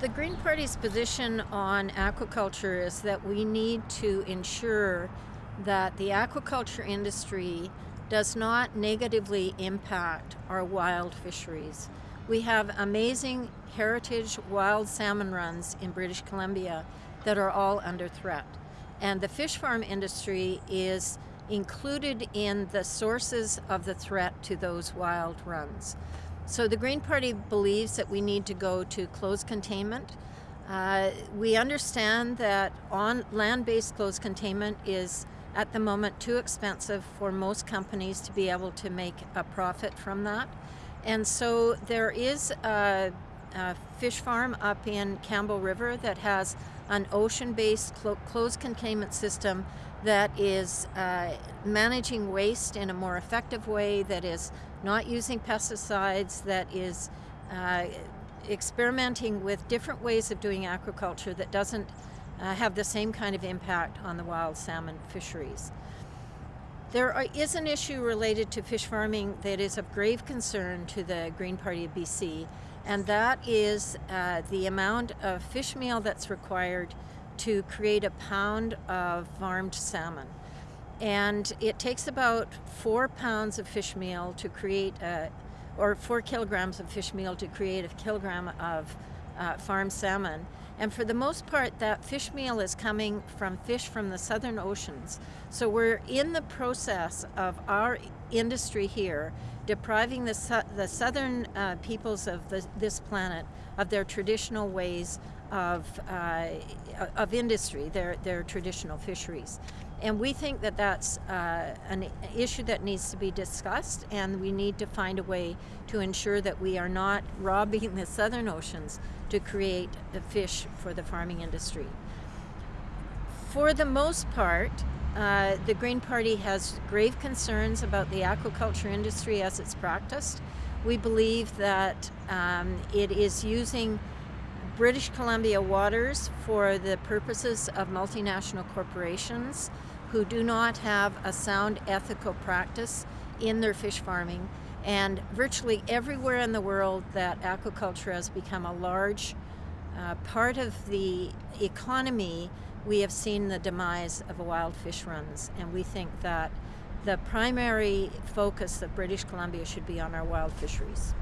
The Green Party's position on aquaculture is that we need to ensure that the aquaculture industry does not negatively impact our wild fisheries. We have amazing heritage wild salmon runs in British Columbia that are all under threat. And the fish farm industry is included in the sources of the threat to those wild runs. So the Green Party believes that we need to go to closed containment. Uh, we understand that on land-based closed containment is at the moment too expensive for most companies to be able to make a profit from that. And so there is a, a fish farm up in Campbell River that has an ocean-based clo closed containment system that is uh, managing waste in a more effective way, that is not using pesticides, that is uh, experimenting with different ways of doing aquaculture that doesn't uh, have the same kind of impact on the wild salmon fisheries. There are, is an issue related to fish farming that is of grave concern to the Green Party of BC, and that is uh, the amount of fish meal that's required to create a pound of farmed salmon. And it takes about four pounds of fish meal to create, a, or four kilograms of fish meal to create a kilogram of uh, farmed salmon. And for the most part, that fish meal is coming from fish from the southern oceans. So we're in the process of our industry here depriving the, the southern uh, peoples of the, this planet of their traditional ways of, uh, of industry, their, their traditional fisheries. And we think that that's uh, an issue that needs to be discussed and we need to find a way to ensure that we are not robbing the southern oceans to create the fish for the farming industry. For the most part, uh, the Green Party has grave concerns about the aquaculture industry as it's practiced. We believe that um, it is using British Columbia waters for the purposes of multinational corporations who do not have a sound ethical practice in their fish farming. And virtually everywhere in the world that aquaculture has become a large uh, part of the economy, we have seen the demise of wild fish runs. And we think that the primary focus of British Columbia should be on our wild fisheries.